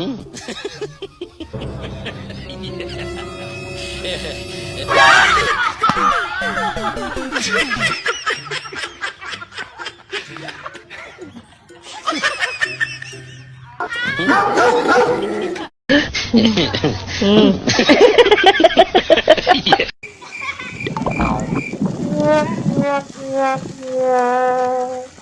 Mm. yeah.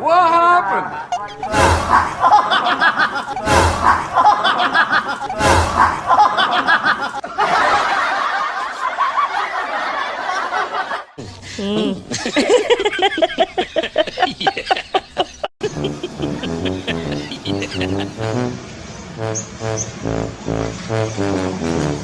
What happened? Hmm. Hey,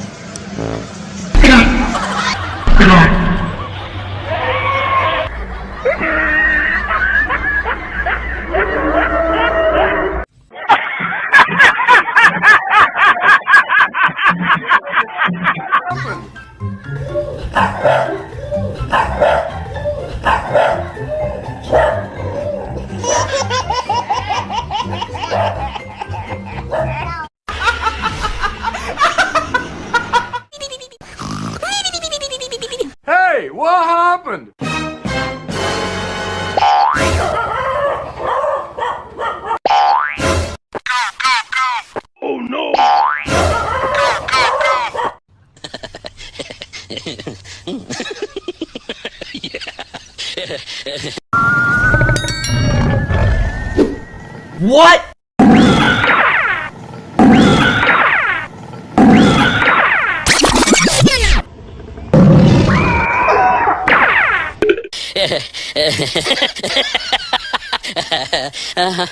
What? What uh-huh.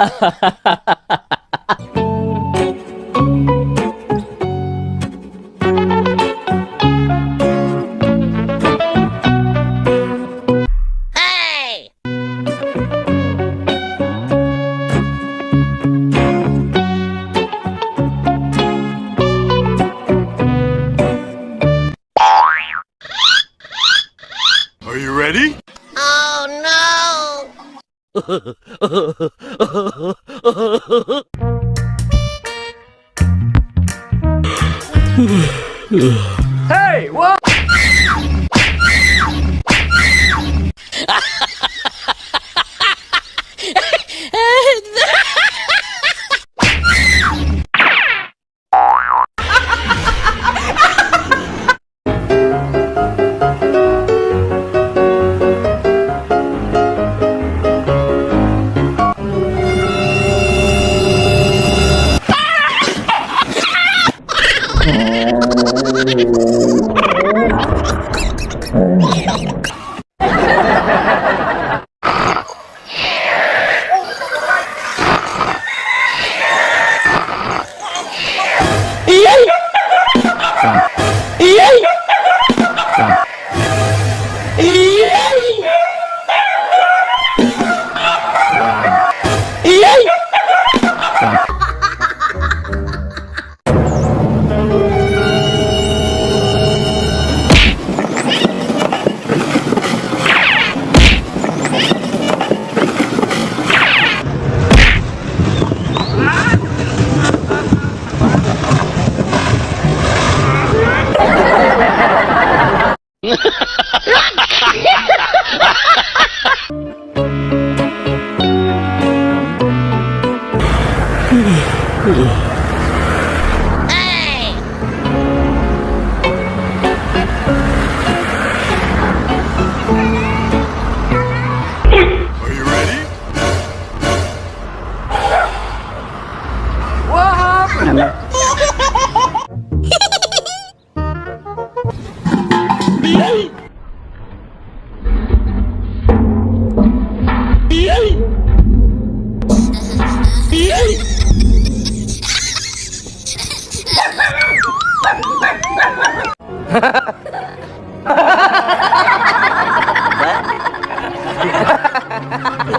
Are you ready? Oh hey, what?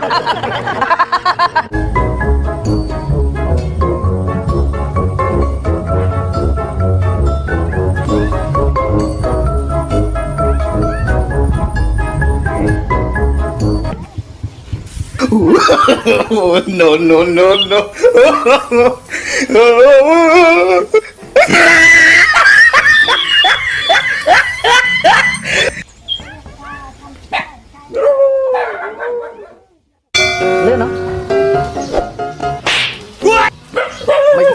no, no, no, no.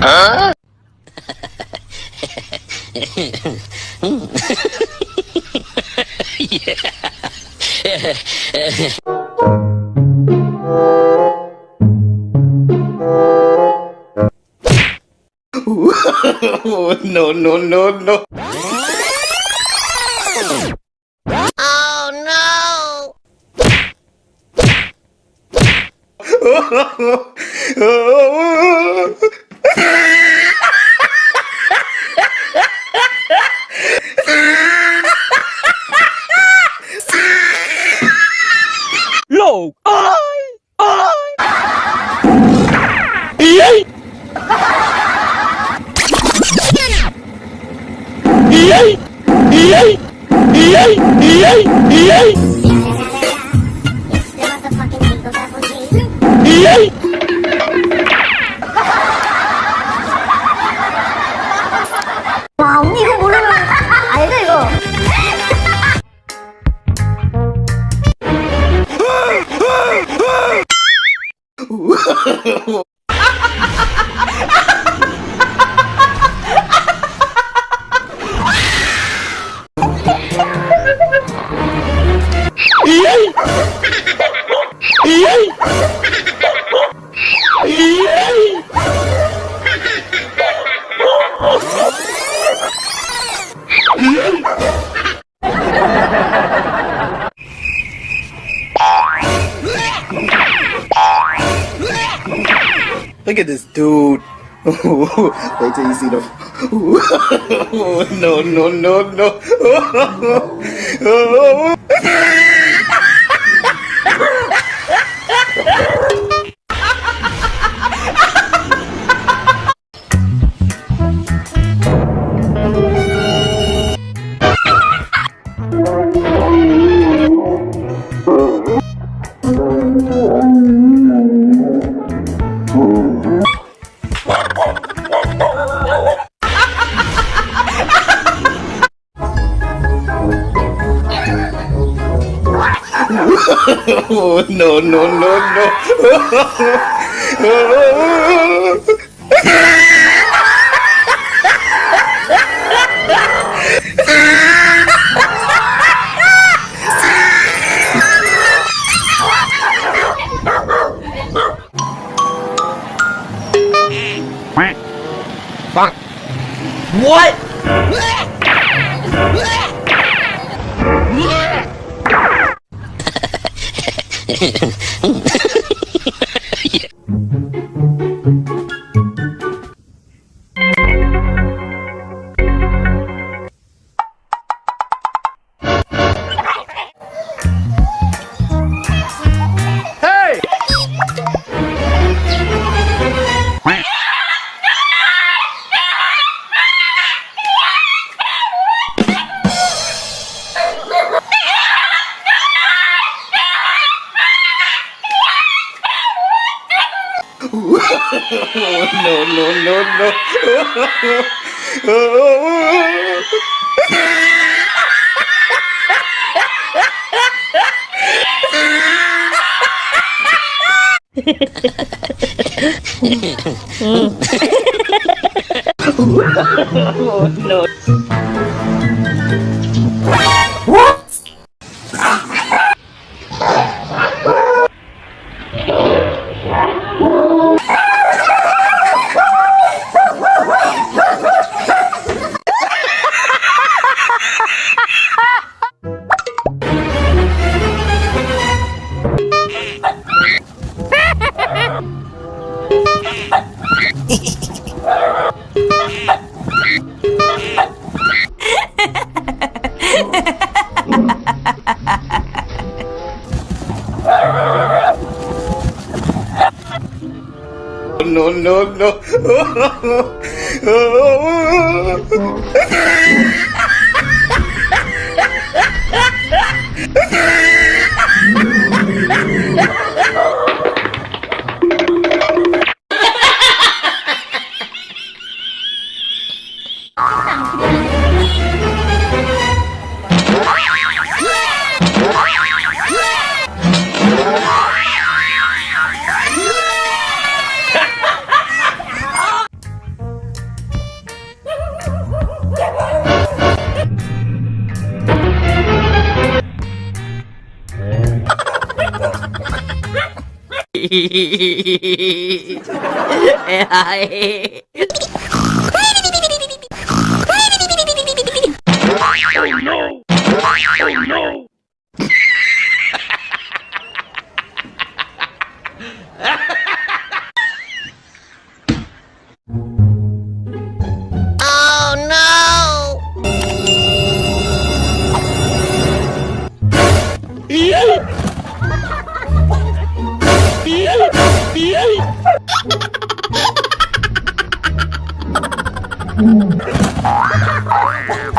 Hả? yeah. no, no, no, no. Oh no! Look! I! I! Yay! Yay! Yay! Yay! Yay! Yes! Look at this dude. Wait till you see the. no, no, no, no. No, no, no, no. What? Oh, 응. no, no, no, Oh, no. Oh, no, no, no. Oh, my God.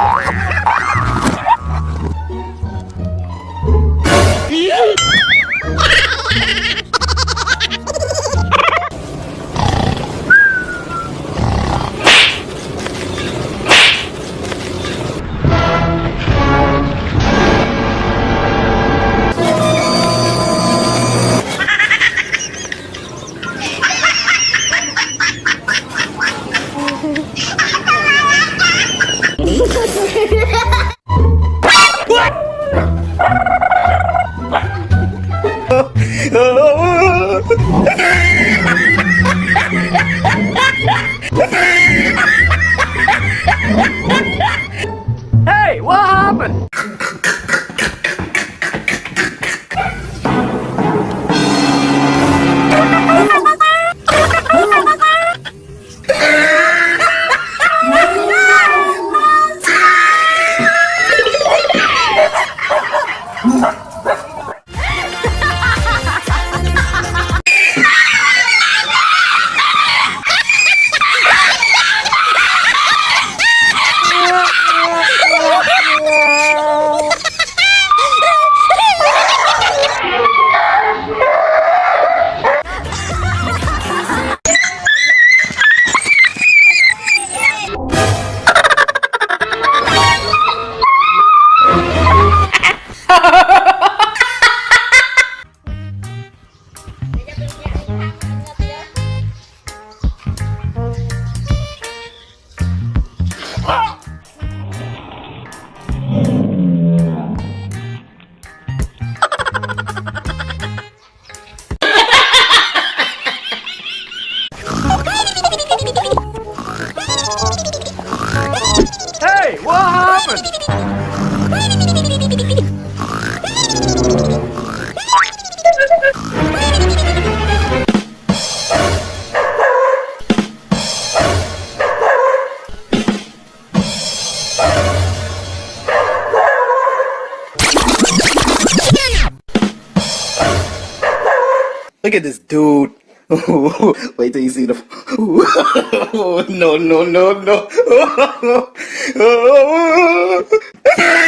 Wait till you see the. no, no, no, no.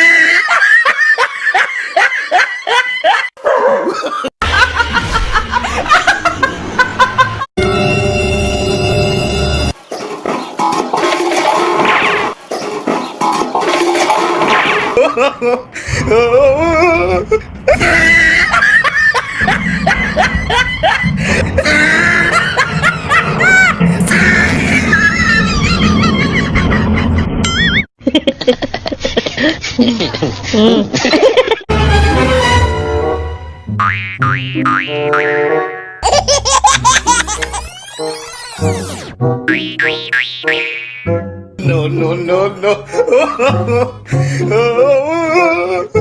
Mm. no, no, no, no.